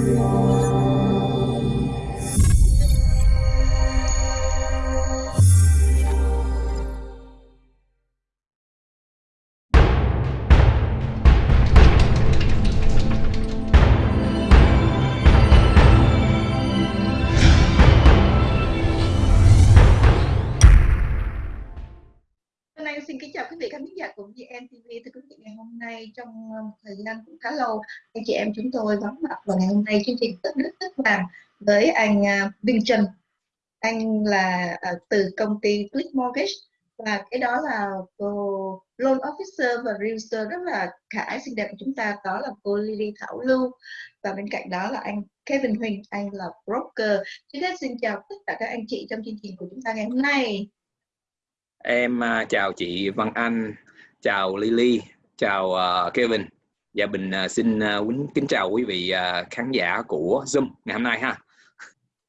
Lord. Nay trong ờ, một thời gian cũng khá lâu. Anh chị em chúng tôi vắng mặt vào ngày hôm nay. Chương trình tất rất tất làm với anh à, Vinh Trần. Anh là à, từ công ty Click Mortgage. Và cái đó là cô loan officer và realtor rất là khả xinh đẹp của chúng ta. Đó là cô Lily Thảo Lưu. Và bên cạnh đó là anh Kevin Huỳnh. Anh là broker. Trước hết xin chào tất cả các anh chị trong chương trình của chúng ta ngày hôm nay. Em à, chào chị Văn Anh. Chào Lily chào uh, Kevin. Và dạ, Bình uh, ờ, xin uh, kính chào quý vị uh, khán giả của Zoom ngày hôm nay ha.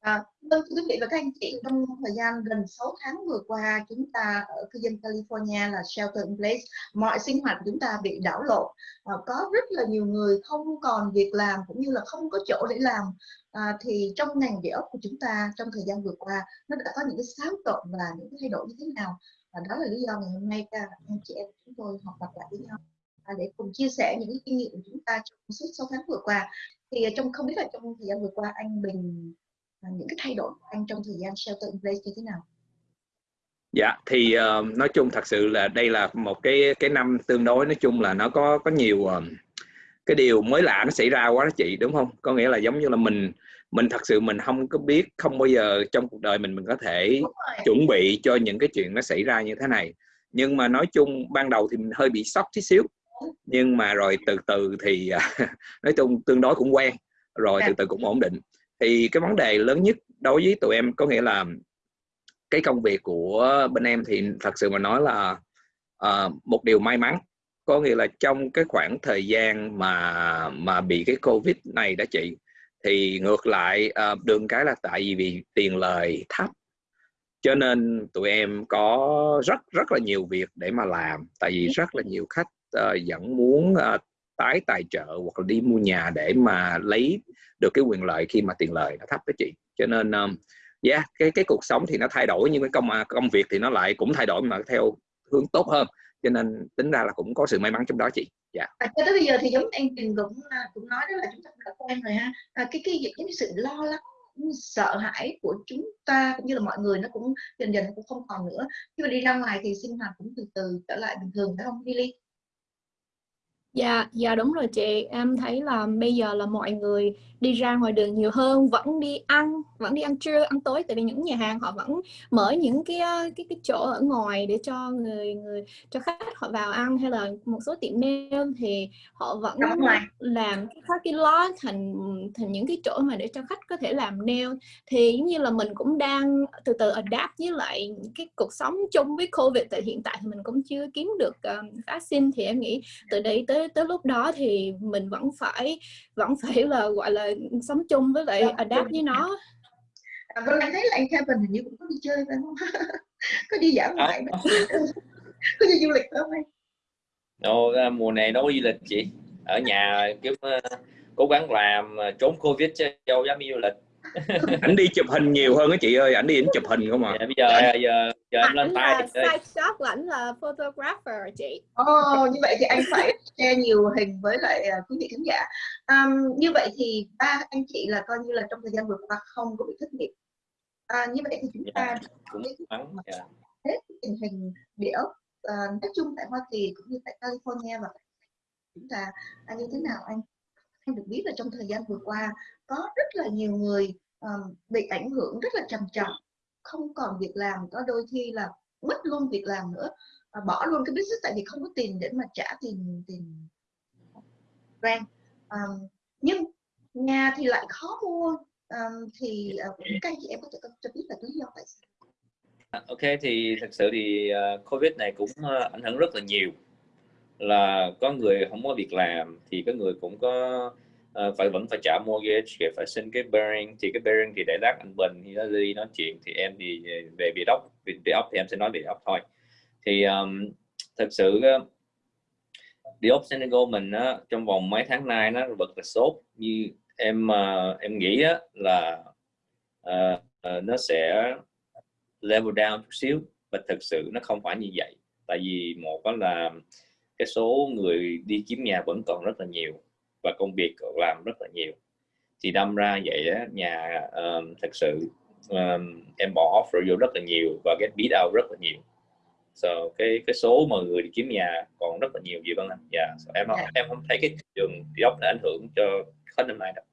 À, vâng quý vị và các anh chị trong thời gian gần 6 tháng vừa qua chúng ta ở cư dân California là shelter in place mọi sinh hoạt của chúng ta bị đảo lộn. À, có rất là nhiều người không còn việc làm cũng như là không có chỗ để làm. À, thì trong ngành địa ốc của chúng ta trong thời gian vừa qua nó đã có những cái xáo trộn và những cái thay đổi như thế nào? Và đó là lý do ngày hôm nay các anh chị em chúng tôi họp mặt lại với nhau để cùng chia sẻ những kinh nghiệm của chúng ta trong suốt 6 tháng vừa qua thì trong không biết là trong thời gian vừa qua anh Bình à, những cái thay đổi của anh trong thời gian shelter in place như thế nào Dạ thì uh, nói chung thật sự là đây là một cái cái năm tương đối nói chung là nó có có nhiều uh, cái điều mới lạ nó xảy ra quá đó chị đúng không? Có nghĩa là giống như là mình mình thật sự mình không có biết không bao giờ trong cuộc đời mình mình có thể chuẩn bị cho những cái chuyện nó xảy ra như thế này. Nhưng mà nói chung ban đầu thì mình hơi bị sốc tí xíu nhưng mà rồi từ từ thì nói chung tương đối cũng quen rồi dạ. từ từ cũng ổn định. Thì cái vấn đề lớn nhất đối với tụi em có nghĩa là cái công việc của bên em thì thật sự mà nói là uh, một điều may mắn. Có nghĩa là trong cái khoảng thời gian mà mà bị cái covid này đó chị thì ngược lại uh, đường cái là tại vì vì tiền lời thấp. Cho nên tụi em có rất rất là nhiều việc để mà làm tại vì rất là nhiều khách uh, vẫn muốn uh, tái tài trợ hoặc là đi mua nhà để mà lấy được cái quyền lợi khi mà tiền lời nó thấp đó chị. Cho nên um, yeah cái cái cuộc sống thì nó thay đổi nhưng cái công à, công việc thì nó lại cũng thay đổi mà theo hướng tốt hơn. Cho nên tính ra là cũng có sự may mắn trong đó chị. Dạ. Yeah. cho tới bây giờ thì giống anh Trình cũng à, cũng nói đó là chúng ta cũng đã quen rồi ha. À, cái cái cái sự lo lắng sợ hãi của chúng ta cũng như là mọi người nó cũng dần dần cũng không còn nữa. Khi mà đi ra ngoài thì sinh hoạt cũng từ từ trở lại bình thường phải không Lily? Dạ, dạ đúng rồi chị. Em thấy là bây giờ là mọi người đi ra ngoài đường nhiều hơn, vẫn đi ăn, vẫn đi ăn trưa, ăn tối. Tại vì những nhà hàng họ vẫn mở những cái cái cái chỗ ở ngoài để cho người người cho khách họ vào ăn. Hay là một số tiệm nail thì họ vẫn làm cái parking lot thành thành những cái chỗ mà để cho khách có thể làm nail thì giống như là mình cũng đang từ từ adapt với lại cái cuộc sống chung với Covid. Tại hiện tại thì mình cũng chưa kiếm được um, vaccine. Thì em nghĩ từ đây tới tới lúc đó thì mình vẫn phải vẫn phải là gọi là sống chung với lại adapt với nó. À, vâng anh thấy là anh Kevin hình như cũng có đi chơi phải không? Có đi dã ngoại à. có đi du lịch phải không anh? Đâu, mùa này đâu có du lịch chị. Ở nhà kiếm uh, cố gắng làm trốn covid chứ đâu dám đi du lịch. Ảnh đi chụp hình nhiều hơn á chị ơi ảnh đi ảnh chụp hình không à? Dạ, bây giờ giờ giờ em lên tay side shot là ảnh là photographer chị? Oh, như vậy thì anh phải share nhiều hình với lại uh, quý vị khán giả. Um, như vậy thì ba anh chị là coi như là trong thời gian vừa qua không có bị thất nghiệp. À, như vậy thì chúng ta yeah, cũng yeah. hết tình hình địa ốc uh, nói chung tại Hoa Kỳ cũng như tại California và chúng ta à, như thế nào anh? Anh được biết là trong thời gian vừa qua có rất là nhiều người um, bị ảnh hưởng rất là trầm trọng không còn việc làm có đôi khi là mất luôn việc làm nữa. À, bỏ luôn cái business tại vì không có tiền để mà trả tiền tiền rent. Um, nhưng nhà thì lại khó mua. Um, thì uh, các anh chị em có thể cho biết là lý do tại sao? À, ok thì thật sự thì uh, Covid này cũng uh, ảnh hưởng rất là nhiều. Là có người không có việc làm thì có người cũng có uh, phải vẫn phải trả mortgage phải xin cái bearing. Thì cái bearing thì để lát anh Bình thì nó đi nói chuyện thì em thì về bị đốc về ốc thì em sẽ nói về ốc thôi. Thì um, thật sự uh, ốc Senegal mình uh, trong vòng mấy tháng nay nó vật là sốt. Như em uh, em nghĩ á, là uh, uh, nó sẽ level down chút xíu. Và thực sự nó không phải như vậy. Tại vì một đó là cái số người đi kiếm nhà vẫn còn rất là nhiều và công việc còn làm rất là nhiều thì đâm ra vậy á, nhà um, thật sự um, em bỏ offer vô rất là nhiều và get beat out rất là nhiều so cái cái số mà người đi kiếm nhà còn rất là nhiều gì vâng anh dạ yeah. so, em yeah. em không thấy cái thị trường job đã ảnh hưởng cho hết năm nay đâu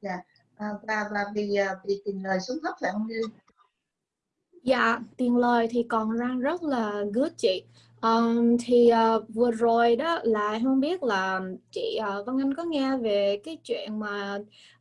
dạ yeah. à, và và vì à, vì tiền lời xuống thấp phải không Lily? Dạ, tiền lời thì còn đang rất là good chị. Um, thì uh, vừa rồi đó là không biết là chị ờ, uh, Văn Anh có nghe về cái chuyện mà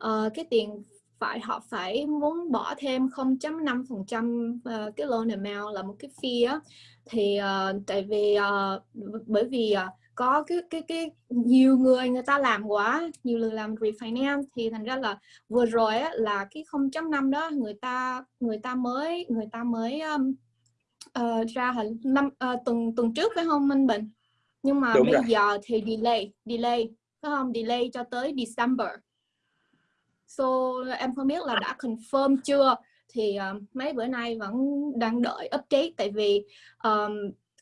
uh, cái tiền phải họ phải muốn bỏ thêm 0.5% uh, cái loan amount là một cái fee á. Thì uh, tại vì uh, bởi vì uh, có cái cái cái nhiều người người ta làm quá nhiều người làm refinance thì thành ra là vừa rồi á, là cái 0.5 đó người ta người ta mới người ta mới um, uh, ra hình năm uh, tuần tuần trước phải không Minh Bình? Nhưng mà Đúng bây rồi. giờ thì delay delay phải không? Delay cho tới December. So em không biết là đã confirm chưa? Thì uh, mấy bữa nay vẫn đang đợi update tại vì um,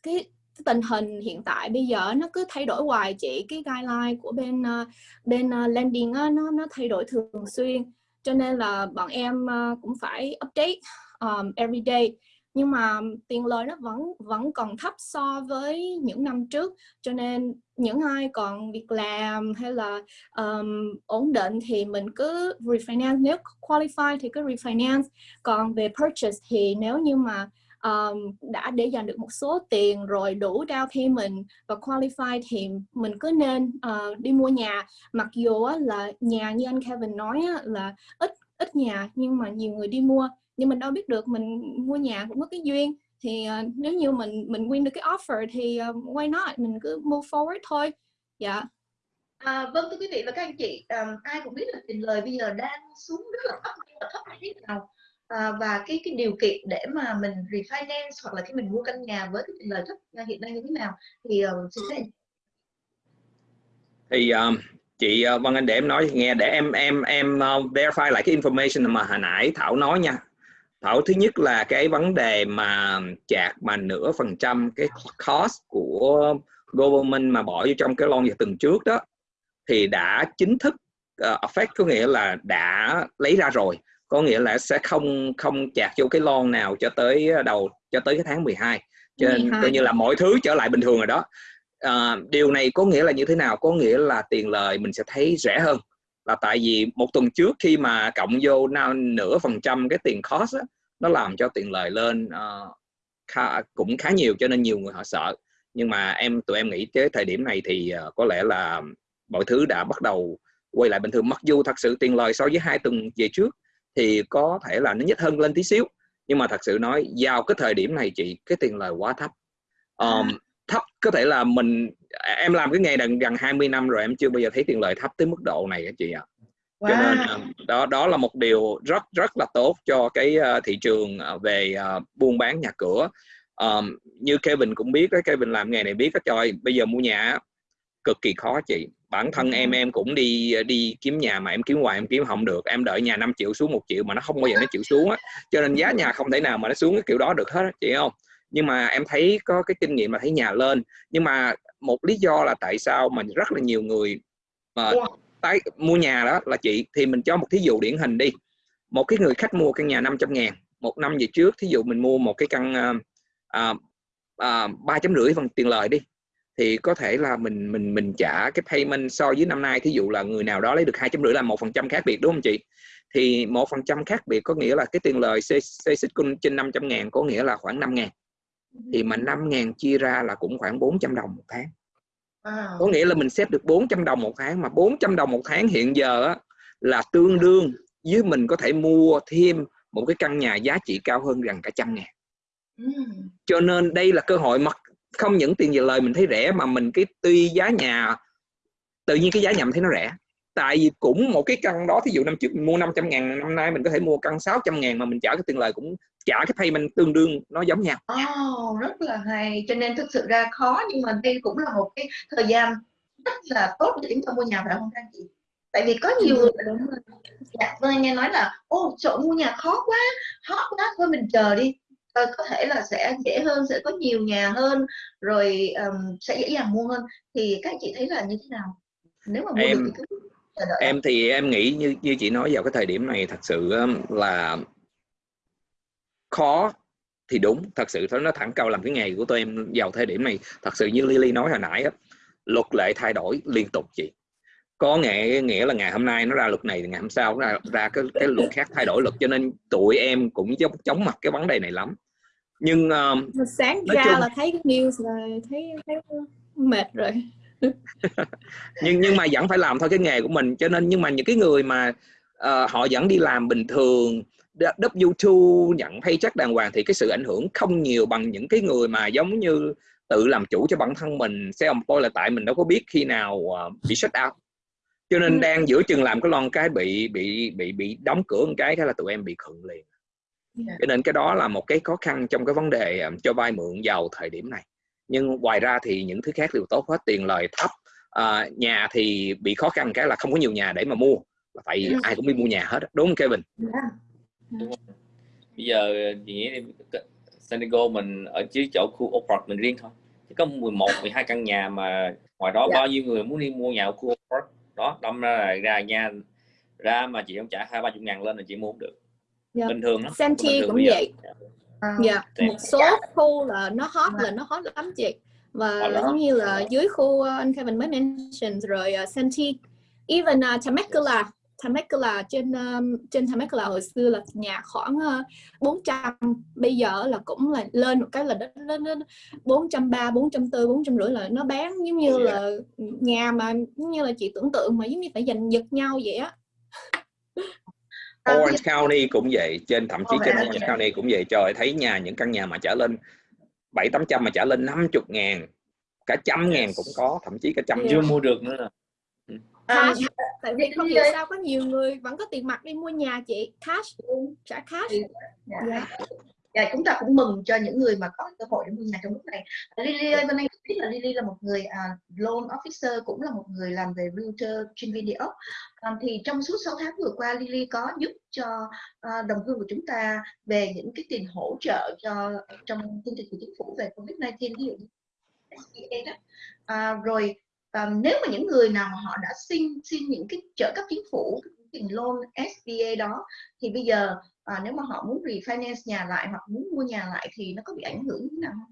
cái tình hình hiện tại bây giờ nó cứ thay đổi hoài chị. Cái guideline của bên uh, bên uh, lending uh, nó nó thay đổi thường xuyên. Cho nên là bọn em uh, cũng phải update um, every day nhưng mà tiền lời nó vẫn vẫn còn thấp so với những năm trước. Cho nên những ai còn việc làm hay là um, ổn định thì mình cứ refinance. Nếu qualify thì cứ refinance. Còn về purchase thì nếu như mà um, đã để dành được một số tiền rồi đủ down payment và qualify thì mình cứ nên uh, đi mua nhà. Mặc dù là nhà như anh Kevin nói là ít ít nhà nhưng mà nhiều người đi mua nhưng mình đâu biết được mình mua nhà cũng có cái duyên. Thì uh, nếu như mình mình win được cái offer thì uh, why not? Mình cứ move forward thôi. Dạ. Yeah. À, vâng thưa quý vị và các anh chị um, ai cũng biết là tiền lời bây giờ đang xuống rất là thấp rất là thấp thế nào. À, và cái cái điều kiện để mà mình refinance hoặc là khi mình mua căn nhà với cái tiền lời thấp hiện nay như thế nào thì uh, xin phép thì um, chị uh, Văn Anh để em nói nghe để em em em uh, verify lại cái information mà hồi nãy Thảo nói nha Thảo thứ nhất là cái vấn đề mà chạc mà nửa phần trăm cái cost của government mà bỏ vô trong cái loan vào tuần trước đó thì đã chính thức uh, affect có nghĩa là đã lấy ra rồi. Có nghĩa là sẽ không không chạc vô cái lon nào cho tới đầu cho tới cái tháng 12 cho nên coi như là mọi thứ trở lại bình thường rồi đó. À, điều này có nghĩa là như thế nào? Có nghĩa là tiền lời mình sẽ thấy rẻ hơn là tại vì một tuần trước khi mà cộng vô nửa phần trăm cái tiền cost á, nó làm cho tiền lời lên uh, khá, cũng khá nhiều cho nên nhiều người họ sợ. Nhưng mà em tụi em nghĩ tới thời điểm này thì uh, có lẽ là mọi thứ đã bắt đầu quay lại bình thường. Mặc dù thật sự tiền lời so với hai tuần về trước thì có thể là nó nhích hơn lên tí xíu nhưng mà thật sự nói vào cái thời điểm này chị cái tiền lời quá thấp. Um thấp. Có thể là mình em làm cái nghề gần gần 20 năm rồi em chưa bao giờ thấy tiền lời thấp tới mức độ này á chị ạ. Wow. cho nên đó đó là một điều rất rất là tốt cho cái uh, thị trường về buôn bán nhà cửa. Um, như Kevin cũng biết đó Kevin làm nghề này biết đó trời bây giờ mua nhà cực kỳ khó chị. Bản thân em em cũng đi đi kiếm nhà mà em kiếm hoài em kiếm không được. Em đợi nhà 5 triệu xuống một triệu mà nó không bao giờ nó chịu xuống á. Cho nên giá nhà không thể nào mà nó xuống cái kiểu đó được hết chị không nhưng mà em thấy có cái kinh nghiệm mà thấy nhà lên. Nhưng mà một lý do là tại sao mà rất là nhiều người mà tái mua nhà đó là chị thì mình cho một thí dụ điển hình đi. Một cái người khách mua căn nhà 500 ngàn một năm về trước thí dụ mình mua một cái căn ba chấm rưỡi phần tiền lời đi thì có thể là mình mình mình trả cái payment so với năm nay thí dụ là người nào đó lấy được hai chấm rưỡi là một phần trăm khác biệt đúng không chị? Thì một phần trăm khác biệt có nghĩa là cái tiền lời xây xích trên 500 ngàn có nghĩa là khoảng 5 ngàn thì mà 5 ngàn chia ra là cũng khoảng 400 đồng một tháng. Có nghĩa là mình xếp được 400 đồng một tháng mà 400 đồng một tháng hiện giờ á, là tương đương với mình có thể mua thêm một cái căn nhà giá trị cao hơn gần cả trăm ngàn. Cho nên đây là cơ hội mặc không những tiền về lời mình thấy rẻ mà mình cái tuy giá nhà tự nhiên cái giá nhà mình thấy nó rẻ. Tại vì cũng một cái căn đó thí dụ năm trước mình mua 500 ngàn năm nay mình có thể mua căn 600 ngàn mà mình trả cái tiền lời cũng trả cái payment tương đương nó giống nhau. Oh, rất là hay. Cho nên thực sự ra khó nhưng mà đây cũng là một cái thời gian rất là tốt để chúng ta mua nhà phải không các chị tại vì có nhiều người dạ, vâng nghe nói là ô chỗ mua nhà khó quá hot quá thôi mình chờ đi. Ờ, có thể là sẽ dễ hơn sẽ có nhiều nhà hơn rồi um, sẽ dễ dàng mua hơn. Thì các chị thấy là như thế nào? Nếu mà mua em được thì cứ em thì em nghĩ như như chị nói vào cái thời điểm này thật sự là khó thì đúng thật sự nó thẳng câu làm cái nghề của tụi em vào thời điểm này thật sự như Lily nói hồi nãy á, luật lệ thay đổi liên tục chị. Có nghĩa nghĩa là ngày hôm nay nó ra luật này thì ngày hôm sau nó ra, ra cái cái luật khác thay đổi luật cho nên tụi em cũng chống chống mặt cái vấn đề này lắm. Nhưng uh, sáng ra chung... là thấy cái news là thấy thấy mệt rồi. Nhưng nhưng mà vẫn phải làm thôi cái nghề của mình cho nên nhưng mà những cái người mà uh, họ vẫn đi làm bình thường W2 nhận paycheck đàng hoàng thì cái sự ảnh hưởng không nhiều bằng những cái người mà giống như tự làm chủ cho bản thân mình xe ông tôi là tại mình đâu có biết khi nào uh, bị shut out cho nên ừ. đang giữa chừng làm cái lon cái bị bị bị bị đóng cửa một cái thế là tụi em bị khựng liền dạ. cho nên cái đó là một cái khó khăn trong cái vấn đề um, cho vay mượn vào thời điểm này nhưng ngoài ra thì những thứ khác đều tốt hết tiền lời thấp à, nhà thì bị khó khăn cái là không có nhiều nhà để mà mua tại vì ừ. ai cũng đi mua nhà hết đúng không Kevin yeah. Dạ. đúng bây giờ chị nghĩ San Diego mình ở dưới chỗ khu Oak mình riêng thôi. Chỉ có 11 12 căn nhà mà ngoài đó. Dạ. bao nhiêu người muốn đi mua nhà ở khu Oak đó đâm ra là ra nha ra mà chị không trả hai ba chục ngàn lên là chị mua không được. Yeah. bình thường đó Senti cũng vậy. À, dạ một số khu là nó hot là nó hot lắm chị. Và giống như là dưới khu uh, anh Kevin mới mention rồi uh, Senti even uh, Temecula Temecula trên um, trên Temecula hồi xưa là nhà khoảng uh, 400 bây giờ là cũng là lên một cái là đến lên đến 430 440 450 là nó bán giống như yeah. là nhà mà giống như là chị tưởng tượng mà giống như phải giành giật nhau vậy á. Orange County cũng vậy trên thậm chí trên Orange County cũng vậy. Trời thấy nhà những căn nhà mà trả lên bảy tám trăm mà trả lên 50 ngàn cả trăm ngàn cũng có thậm chí cả trăm chưa mua được nữa à, tại vì không hiểu sao có nhiều người vẫn có tiền mặt đi mua nhà chị cash trả cash yeah. Yeah. Dạ. Dạ, chúng ta cũng mừng cho những người mà có cơ hội để mua nhà trong lúc này. Lily ơi, bên anh biết là Lily là một người uh, loan officer, cũng là một người làm về realtor trên video. Um, thì trong suốt 6 tháng vừa qua, Lily có giúp cho uh, đồng hương của chúng ta về những cái tiền hỗ trợ cho trong chương trình của chính phủ về Covid-19, ví dụ như SBA đó. Uh, rồi và nếu mà những người nào mà họ đã xin xin những cái trợ cấp chính phủ tiền loan SBA đó thì bây giờ à, nếu mà họ muốn refinance nhà lại hoặc muốn mua nhà lại thì nó có bị ảnh hưởng như thế nào không?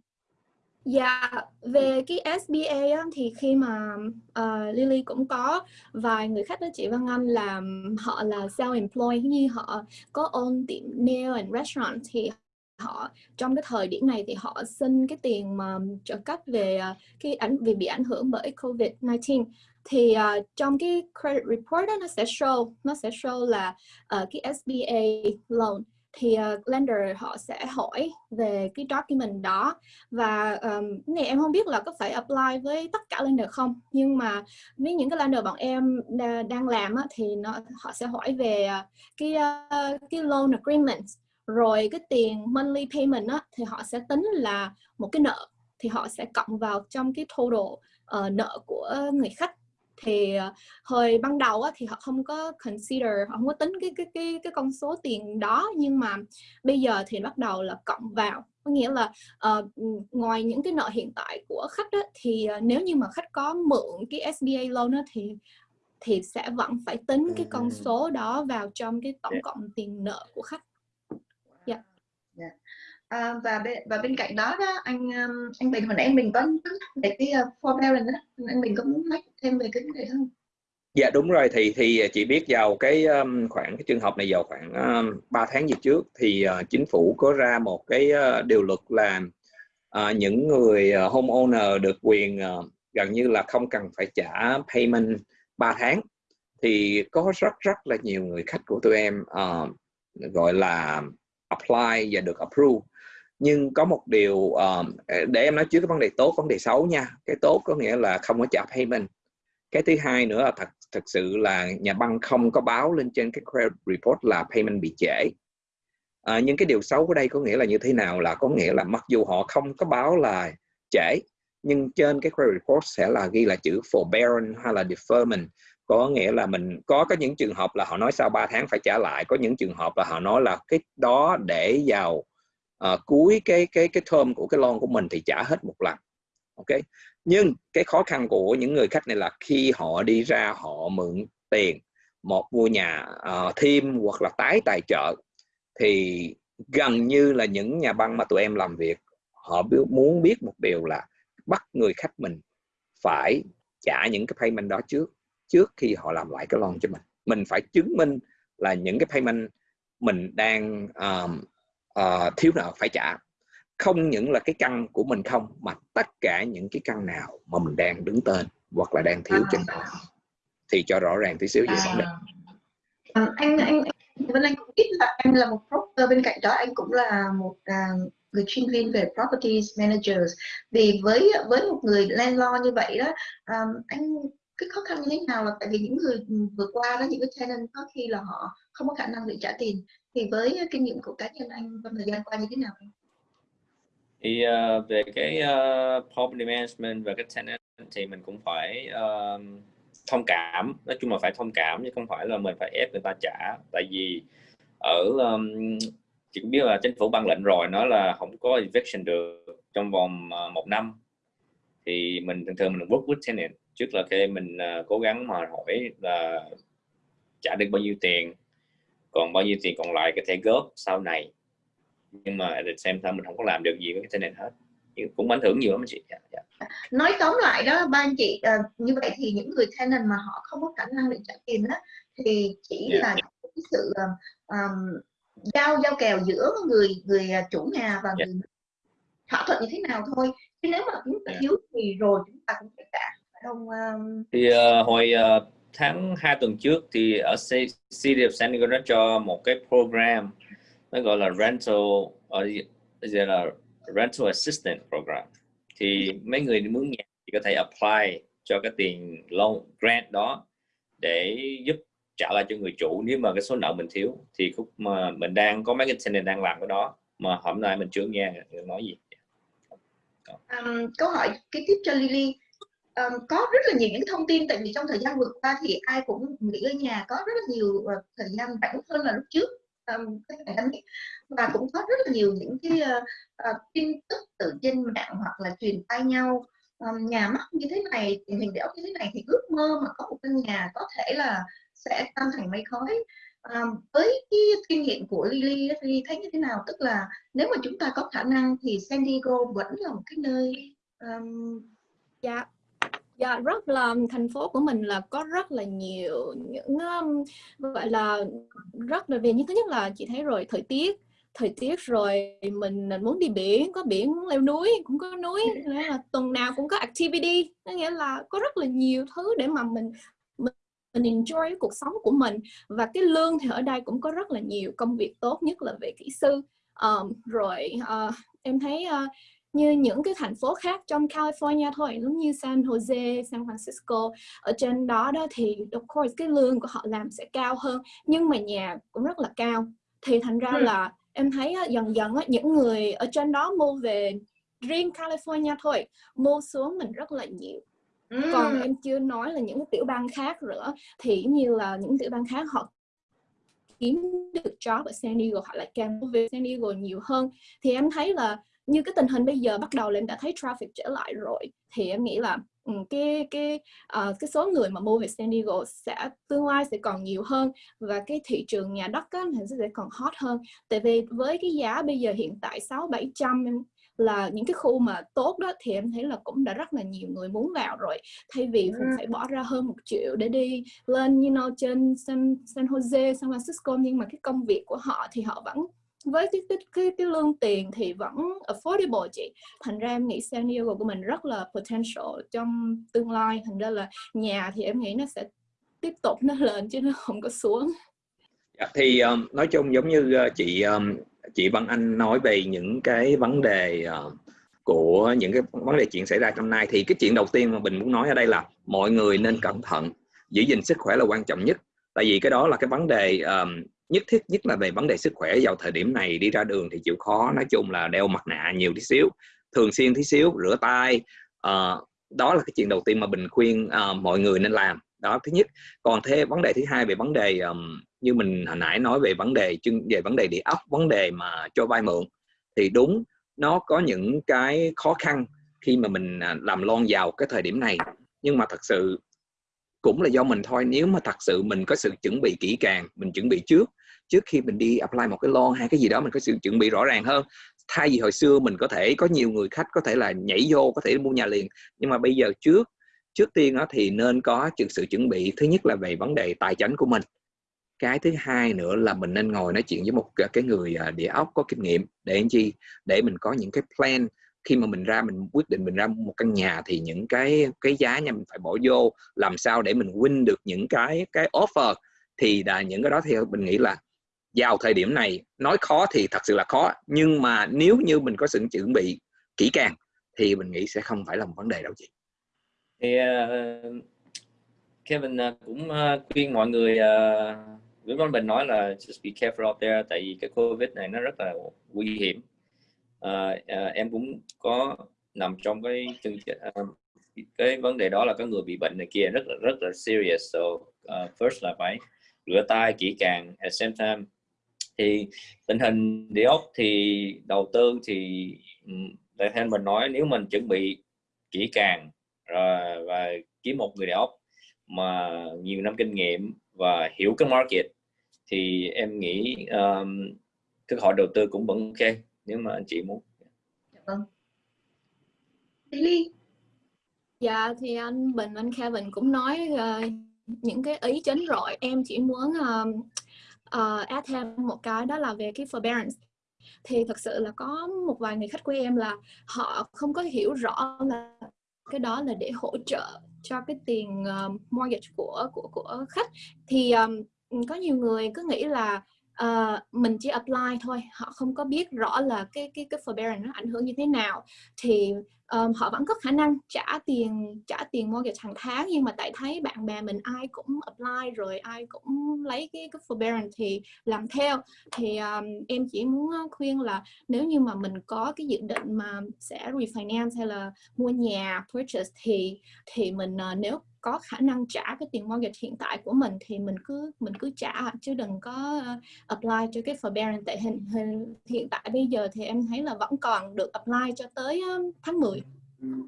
Dạ, về cái SBA á, thì khi mà uh, Lily cũng có vài người khách đó chị Văn Anh là họ là self-employed như họ có own tiệm nail and restaurant thì họ trong cái thời điểm này thì họ xin cái tiền mà trợ cấp về à, cái ảnh vì bị ảnh hưởng bởi Covid-19 thì uh, trong cái credit report đó nó sẽ show nó sẽ show là uh, cái SBA loan. Thì uh, lender họ sẽ hỏi về cái document đó và um, này em không biết là có phải apply với tất cả lender không nhưng mà với những cái lender bọn em đang làm á, thì nó họ sẽ hỏi về uh, cái uh, cái loan agreement rồi cái tiền monthly payment á, thì họ sẽ tính là một cái nợ thì họ sẽ cộng vào trong cái total uh, nợ của người khách. Thì uh, hồi ban đầu á, thì họ không có consider họ không có tính cái cái cái cái con số tiền đó nhưng mà bây giờ thì bắt đầu là cộng vào. Có nghĩa là uh, ngoài những cái nợ hiện tại của khách á, thì uh, nếu như mà khách có mượn cái SBA loan á, thì thì sẽ vẫn phải tính cái con số đó vào trong cái tổng cộng tiền nợ của khách. Yeah. À, và bên và bên cạnh đó đó anh um, anh Bình hồi nãy anh Bình có về cái uh, forbearance đó anh Bình có muốn nói thêm về cái vấn đề không? Dạ đúng rồi thì thì chị biết vào cái um, khoảng cái trường hợp này vào khoảng um, 3 tháng gì trước thì uh, chính phủ có ra một cái uh, điều luật là uh, những người uh, homeowner được quyền uh, gần như là không cần phải trả payment 3 tháng thì có rất rất là nhiều người khách của tụi em uh, gọi là apply và được approve. Nhưng có một điều um, để em nói trước cái vấn đề tốt vấn đề xấu nha. Cái tốt có nghĩa là không có trả payment. Cái thứ hai nữa là thật thật sự là nhà băng không có báo lên trên cái credit report là payment bị trễ. À, nhưng cái điều xấu ở đây có nghĩa là như thế nào? Là có nghĩa là mặc dù họ không có báo là trễ nhưng trên cái credit report sẽ là ghi là chữ forbearance hay là deferment có nghĩa là mình có có những trường hợp là họ nói sau 3 tháng phải trả lại có những trường hợp là họ nói là cái đó để vào uh, cuối cái cái cái thơm của cái lon của mình thì trả hết một lần. Ok? Nhưng cái khó khăn của những người khách này là khi họ đi ra họ mượn tiền một mua nhà uh, thêm hoặc là tái tài trợ thì gần như là những nhà băng mà tụi em làm việc họ muốn biết một điều là bắt người khách mình phải trả những cái payment đó trước trước khi họ làm lại cái loan cho mình. Mình phải chứng minh là những cái payment mình đang um, uh, thiếu nợ phải trả. Không những là cái căn của mình không mà tất cả những cái căn nào mà mình đang đứng tên hoặc là đang thiếu trên đó thì cho rõ ràng tí xíu về vấn đề. À, anh anh Vân Anh cũng biết là anh là một broker bên cạnh đó anh cũng là một uh, người chuyên viên về properties managers. Vì với với một người landlord như vậy đó um, anh cái khó khăn như thế nào là tại vì những người ừ, vừa qua đó những cái tenant có khi là họ không có khả năng để trả tiền. Thì với kinh nghiệm của cá nhân anh trong thời gian qua như thế nào? Thì uh, về cái ờ, uh, property management và cái tenant thì mình cũng phải uh, thông cảm. Nói chung là phải thông cảm chứ không phải là mình phải ép người ta trả. Tại vì ở um, chị cũng biết là chính phủ ban lệnh rồi nói là không có eviction được trong vòng uh, một năm. Thì mình thường thường mình work with tenant trước là khi mình uh, cố gắng mà hỏi là trả được bao nhiêu tiền còn bao nhiêu tiền còn lại có thể góp sau này nhưng mà xem the mình không có làm được gì với cái tenant hết cũng ảnh hưởng nhiều lắm chị yeah, dạ, yeah. Dạ. nói tóm lại đó ba anh chị uh, như vậy thì những người tenant mà họ không có khả năng để trả tiền đó thì chỉ yeah. Dạ. là cái sự um, giao giao kèo giữa người người chủ nhà và yeah. người thỏa thuận như thế nào thôi chứ nếu mà chúng ta thiếu thì rồi chúng ta cũng phải trả không um... thì uh, hồi uh, tháng 2 tuần trước thì ở City of San Diego đã cho một cái program nó gọi là rental ở đây là rental assistant program. Thì mấy người mướn nhà thì có thể apply cho cái tiền loan grant đó để giúp trả lại cho người chủ nếu mà cái số nợ mình thiếu. Thì khúc mà mình đang có mấy cái tenant đang làm cái đó mà hôm nay mình chưa nghe nói gì. Um, câu hỏi cái tiếp cho Lily um, có rất là nhiều những thông tin tại vì trong thời gian vừa qua thì ai cũng nghỉ ở nhà có rất là nhiều uh, thời gian rảnh hơn là lúc trước. Um, và cũng có rất là nhiều những cái uh, uh, tin tức từ trên mạng hoặc là truyền tay nhau. Um, nhà mắc như thế này tình hình đẻo như thế này thì ước mơ mà có một căn nhà có thể là sẽ tan thành mây khói. Um, với cái kinh nghiệm của Lily thì thấy như thế nào? Tức là nếu mà chúng ta có khả năng thì San Diego vẫn là một cái nơi um... dạ. Dạ rất là thành phố của mình là có rất là nhiều những um, gọi là rất là vì như thứ nhất là chị thấy rồi thời tiết thời tiết rồi mình muốn đi biển có biển muốn leo núi cũng có núi nghĩa là tuần nào cũng có activity có nghĩa là có rất là nhiều thứ để mà mình mình, mình enjoy cuộc sống của mình. Và cái lương thì ở đây cũng có rất là nhiều công việc tốt nhất là về kỹ sư. Um, rồi uh, em thấy uh, như những cái thành phố khác trong California thôi giống như San Jose, San Francisco ở trên đó đó thì of course cái lương của họ làm sẽ cao hơn nhưng mà nhà cũng rất là cao thì thành ra ừ. là em thấy dần dần những người ở trên đó mua về riêng California thôi mua xuống mình rất là nhiều ừ. còn em chưa nói là những tiểu bang khác nữa thì như là những tiểu bang khác họ kiếm được job ở San Diego họ lại càng về San Diego nhiều hơn thì em thấy là như cái tình hình bây giờ bắt đầu là em đã thấy traffic trở lại rồi thì em nghĩ là ừ, cái cái uh, cái số người mà mua về San Diego sẽ tương lai sẽ còn nhiều hơn và cái thị trường nhà đất á, thì sẽ còn hot hơn tại vì với cái giá bây giờ hiện tại sáu bảy trăm là những cái khu mà tốt đó thì em thấy là cũng đã rất là nhiều người muốn vào rồi thay vì ừ. phải bỏ ra hơn một triệu để đi lên you know, trên San, San Jose, San Francisco nhưng mà cái công việc của họ thì họ vẫn với cái cái cái, cái lương tiền thì vẫn affordable chị. Thành ra em nghĩ San Diego của mình rất là potential trong tương lai. Thành ra là nhà thì em nghĩ nó sẽ tiếp tục nó lên chứ nó không có xuống. Dạ, thì um, nói chung giống như uh, chị um, chị Văn Anh nói về những cái vấn đề uh, của những cái vấn đề chuyện xảy ra trong nay. Thì cái chuyện đầu tiên mà mình muốn nói ở đây là mọi người nên cẩn thận giữ gìn sức khỏe là quan trọng nhất. Tại vì cái đó là cái vấn đề um, nhất thiết nhất là về vấn đề sức khỏe. Vào thời điểm này đi ra đường thì chịu khó nói chung là đeo mặt nạ nhiều tí xíu thường xuyên tí xíu rửa tay. Uh, đó là cái chuyện đầu tiên mà mình khuyên uh, mọi người nên làm. Đó thứ nhất. Còn thế vấn đề thứ hai về vấn đề um, như mình hồi nãy nói về vấn đề về vấn đề địa ốc vấn đề mà cho vay mượn thì đúng nó có những cái khó khăn khi mà mình à, làm lon vào cái thời điểm này. Nhưng mà thật sự cũng là do mình thôi. Nếu mà thật sự mình có sự chuẩn bị kỹ càng mình chuẩn bị trước trước khi mình đi apply một cái loan hay cái gì đó, mình có sự chuẩn bị rõ ràng hơn. Thay vì hồi xưa mình có thể có nhiều người khách có thể là nhảy vô, có thể mua nhà liền. Nhưng mà bây giờ trước trước tiên đó thì nên có sự chuẩn bị. Thứ nhất là về vấn đề tài chính của mình. Cái thứ hai nữa là mình nên ngồi nói chuyện với một cái người à, địa ốc có kinh nghiệm để anh chi? Để mình có những cái plan. Khi mà mình ra, mình quyết định mình ra một căn nhà thì những cái cái giá nha, mình phải bỏ vô. Làm sao để mình win được những cái cái offer? Thì là những cái đó thì mình nghĩ là vào thời điểm này nói khó thì thật sự là khó nhưng mà nếu như mình có sự chuẩn bị kỹ càng thì mình nghĩ sẽ không phải là một vấn đề đâu chị. Thì uh, Kevin uh, cũng uh, khuyên mọi người uh, Nguyễn Văn Bình nói là just be careful out there tại vì cái Covid này nó rất là nguy hiểm. Uh, uh, em cũng có nằm trong cái chương trình uh, cái vấn đề đó là có người bị bệnh này kia rất là rất là serious. So uh, first là phải rửa tay kỹ càng at same time thì tình hình địa ốc thì đầu tư thì đại theo mình nói nếu mình chuẩn bị kỹ càng rồi và kiếm một người địa ốc mà nhiều năm kinh nghiệm và hiểu cái market thì em nghĩ um, cơ hội đầu tư cũng vẫn ok nếu mà anh chị muốn. Dạ vâng. Lily dạ thì anh Bình anh Kevin cũng nói uh, những cái ý chính rồi em chỉ muốn uh, uh, add thêm một cái đó là về cái forbearance. Thì thật sự là có một vài người khách của em là họ không có hiểu rõ là cái đó là để hỗ trợ cho cái tiền uh, mortgage của của của khách. Thì um, có nhiều người cứ nghĩ là uh, mình chỉ apply thôi họ không có biết rõ là cái cái cái forbearance nó ảnh hưởng như thế nào. Thì um, họ vẫn có khả năng trả tiền trả tiền mortgage hàng tháng nhưng mà tại thấy bạn bè mình ai cũng apply rồi ai cũng lấy cái cái forbearance thì làm theo. Thì um, em chỉ muốn khuyên là nếu như mà mình có cái dự định mà sẽ refinance hay là mua nhà purchase thì thì mình uh, nếu có khả năng trả cái tiền mortgage hiện tại của mình thì mình cứ mình cứ trả chứ đừng có uh, apply cho cái forbearance tại hình, hình hiện tại bây giờ thì em thấy là vẫn còn được apply cho tới tháng 10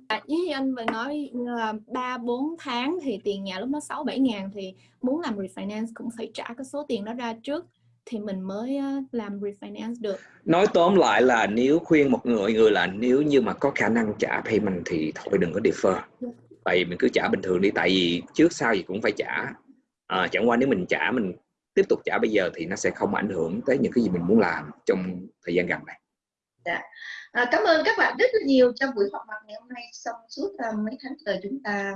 À, với anh vừa nói là ba bốn tháng thì tiền nhà lúc đó sáu bảy ngàn thì muốn làm refinance cũng phải trả cái số tiền đó ra trước thì mình mới làm refinance được. Nói tóm lại là nếu khuyên một người người là nếu như mà có khả năng trả payment thì thôi đừng có defer. Yeah. Tại vì mình cứ trả bình thường đi tại vì trước sau gì cũng phải trả. À, chẳng qua nếu mình trả mình tiếp tục trả bây giờ thì nó sẽ không ảnh hưởng tới những cái gì mình muốn làm trong thời gian gần này. Dạ. À, cảm ơn các bạn rất là nhiều trong buổi họp mặt ngày hôm nay xong suốt uh, mấy tháng trời chúng ta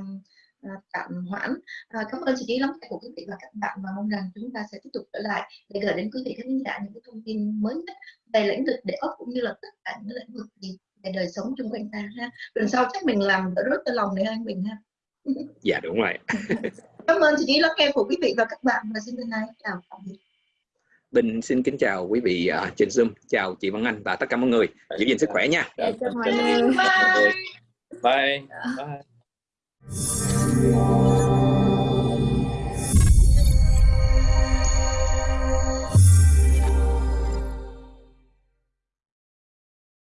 uh, tạm hoãn. À, cảm ơn sự chú ý lắng nghe của quý vị và các bạn và mong rằng chúng ta sẽ tiếp tục trở lại để gửi đến quý vị khán giả những cái thông tin mới nhất về lĩnh vực đề ốc cũng như là tất cả những lĩnh vực gì về đời sống chung quanh ta ha. Lần sau chắc mình làm đỡ rất cho lòng để anh Bình ha. dạ đúng rồi. cảm ơn ý lắng nghe của quý vị và các bạn và xin thân ái chào tạm biệt. Bình xin kính chào quý vị uh, trên Zoom, chào chị Văn Anh và tất cả mọi người. Giữ gìn sức khỏe nha. Dạ, chào mọi người. Bye. Bye. Bye.